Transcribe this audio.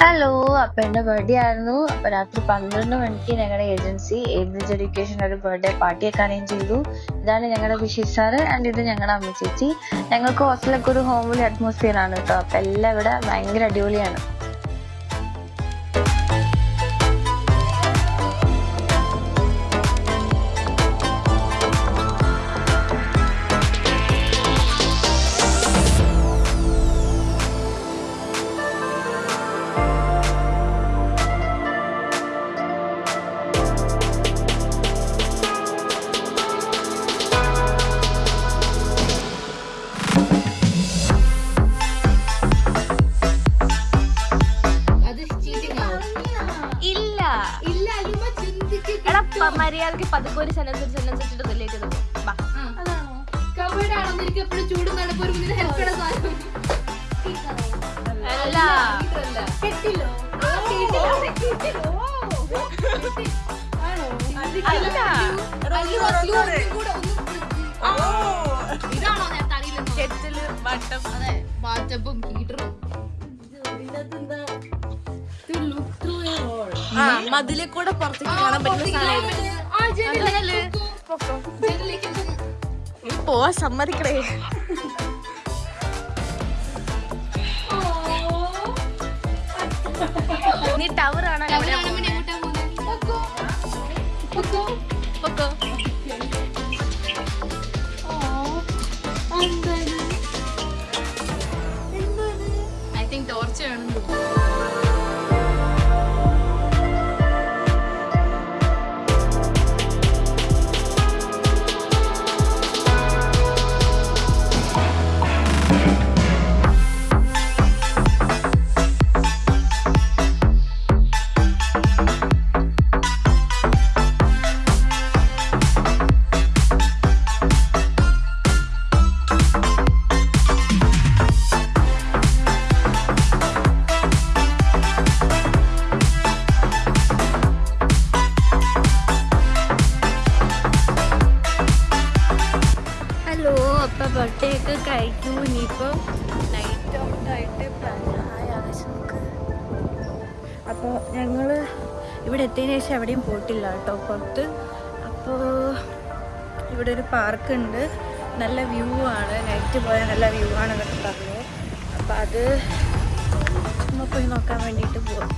Hello അപ്പൊ എന്റെ birthday ആയിരുന്നു. അപ്പൊ രാത്രി പന്ത്രണ്ട് മണിക്ക് ഞങ്ങളുടെ ഏജൻസി ഏബ്രിഡ്ജ് എഡ്യൂക്കേഷൻ ഒരു ബർത്ത്ഡേ പാർട്ടിയൊക്കെ അറേഞ്ച് ചെയ്തു. ഇതാണ് ഞങ്ങളുടെ ബഷീർ സാറ് ആൻഡ് ഇത് ഞങ്ങളുടെ അമ്മ ചേച്ചി. ഞങ്ങൾക്ക് ഹോസ്റ്റലൊക്കെ ഒരു ഹോംലി അറ്റ്മോസ്ഫിയർ ആണ് കേട്ടോ. അപ്പൊ എല്ലാം ഇവിടെ ഭയങ്കര അടിപൊളിയാണ്. മര്യാദയ്ക്ക് പതുക്കോര് സെനൻസ് സെനൻസ് റിലേറ്റ് മതിലെ കൂടെ പുറത്തേക്ക് കാണാൻ പറ്റുന്ന നീ പോവാ സമ്മതിക്കണേ നീ ടവർ കാണാൻ? പൊക്കോ. പൊക്കോ. എത്തിയതിന് ശേഷം എവിടെയും പോയിട്ടില്ല കേട്ടോ പുറത്ത്. അപ്പോൾ ഇവിടെ ഒരു പാർക്ക് ഉണ്ട് നല്ല വ്യൂ ആണ്. നൈറ്റ് പോയാൽ നല്ല വ്യൂ ആണെന്നൊക്കെ പറഞ്ഞു. അപ്പോൾ അത് ചുമ്മാ പോയി നോക്കാൻ വേണ്ടിയിട്ട് പോവാം.